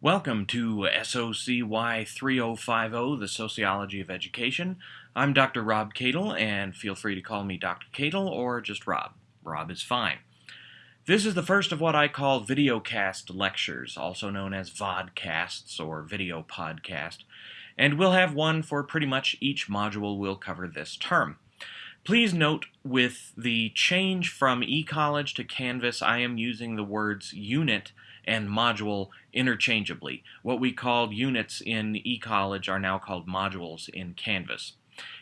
Welcome to SOCY 3050, the Sociology of Education. I'm Dr. Rob Cadle, and feel free to call me Dr. Cadle or just Rob. Rob is fine. This is the first of what I call videocast lectures, also known as vodcasts or video podcast, and we'll have one for pretty much each module we'll cover this term. Please note with the change from eCollege to Canvas, I am using the words unit and module interchangeably. What we called units in eCollege are now called modules in Canvas.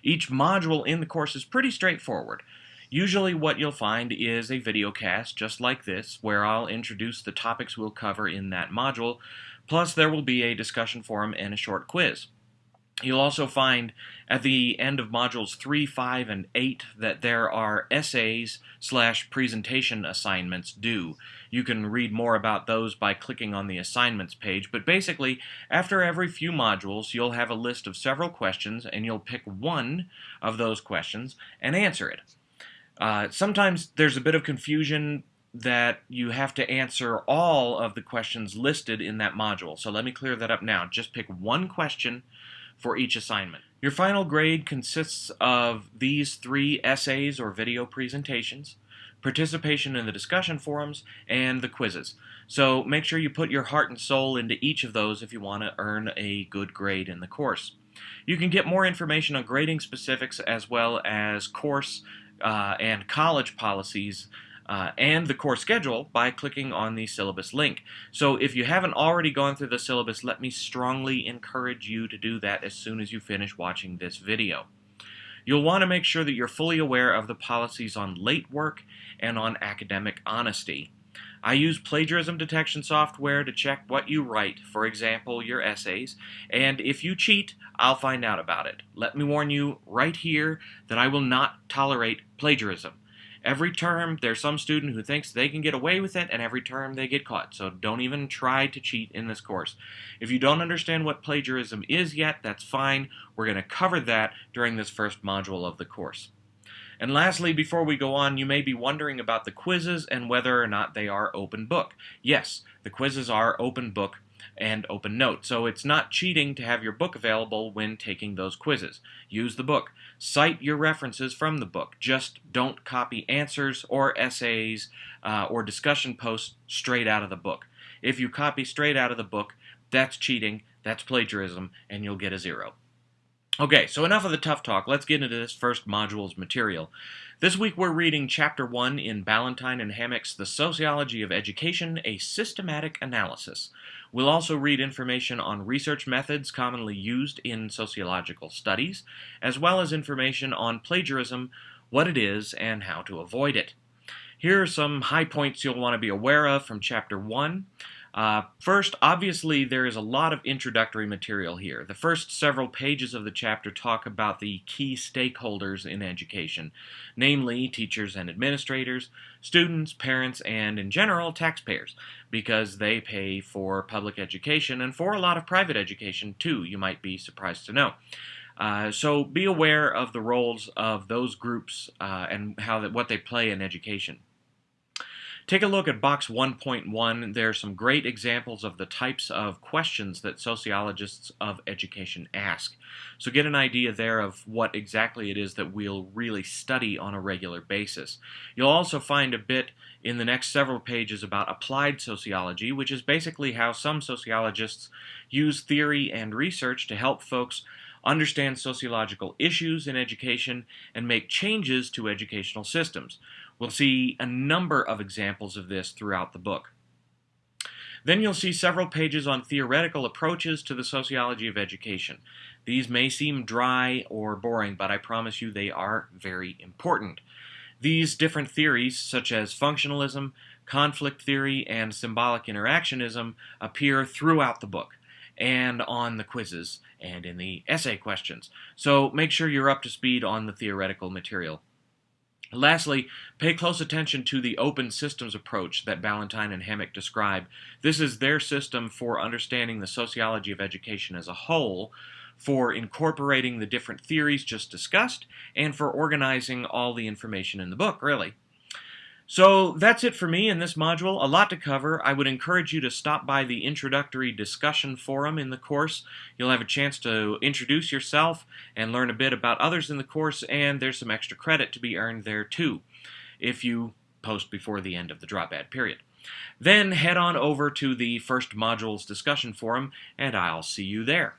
Each module in the course is pretty straightforward. Usually what you'll find is a video cast just like this where I'll introduce the topics we'll cover in that module, plus there will be a discussion forum and a short quiz. You'll also find at the end of modules 3, 5, and 8 that there are essays slash presentation assignments due. You can read more about those by clicking on the assignments page, but basically, after every few modules, you'll have a list of several questions, and you'll pick one of those questions and answer it. Uh, sometimes there's a bit of confusion that you have to answer all of the questions listed in that module. So let me clear that up now. Just pick one question for each assignment. Your final grade consists of these three essays or video presentations, participation in the discussion forums, and the quizzes. So make sure you put your heart and soul into each of those if you want to earn a good grade in the course. You can get more information on grading specifics as well as course uh, and college policies uh, and the course schedule by clicking on the syllabus link. So if you haven't already gone through the syllabus, let me strongly encourage you to do that as soon as you finish watching this video. You'll want to make sure that you're fully aware of the policies on late work and on academic honesty. I use plagiarism detection software to check what you write, for example, your essays, and if you cheat, I'll find out about it. Let me warn you right here that I will not tolerate plagiarism. Every term, there's some student who thinks they can get away with it, and every term they get caught. So don't even try to cheat in this course. If you don't understand what plagiarism is yet, that's fine. We're going to cover that during this first module of the course. And lastly, before we go on, you may be wondering about the quizzes and whether or not they are open book. Yes, the quizzes are open book and open note. So it's not cheating to have your book available when taking those quizzes. Use the book. Cite your references from the book. Just don't copy answers or essays uh, or discussion posts straight out of the book. If you copy straight out of the book, that's cheating, that's plagiarism, and you'll get a zero. Okay, so enough of the tough talk. Let's get into this first module's material. This week we're reading Chapter 1 in Ballantine and Hammack's The Sociology of Education, A Systematic Analysis. We'll also read information on research methods commonly used in sociological studies, as well as information on plagiarism, what it is, and how to avoid it. Here are some high points you'll want to be aware of from Chapter 1. Uh, first, obviously, there is a lot of introductory material here. The first several pages of the chapter talk about the key stakeholders in education, namely teachers and administrators, students, parents, and in general, taxpayers, because they pay for public education and for a lot of private education too, you might be surprised to know. Uh, so be aware of the roles of those groups uh, and how that, what they play in education. Take a look at box 1.1. There are some great examples of the types of questions that sociologists of education ask. So get an idea there of what exactly it is that we'll really study on a regular basis. You'll also find a bit in the next several pages about applied sociology, which is basically how some sociologists use theory and research to help folks understand sociological issues in education, and make changes to educational systems. We'll see a number of examples of this throughout the book. Then you'll see several pages on theoretical approaches to the sociology of education. These may seem dry or boring, but I promise you they are very important. These different theories, such as functionalism, conflict theory, and symbolic interactionism, appear throughout the book and on the quizzes and in the essay questions. So make sure you're up to speed on the theoretical material. Lastly, pay close attention to the open systems approach that Ballantine and Hammack describe. This is their system for understanding the sociology of education as a whole, for incorporating the different theories just discussed, and for organizing all the information in the book, really. So that's it for me in this module. A lot to cover. I would encourage you to stop by the introductory discussion forum in the course. You'll have a chance to introduce yourself and learn a bit about others in the course, and there's some extra credit to be earned there too if you post before the end of the drop add period. Then head on over to the first module's discussion forum, and I'll see you there.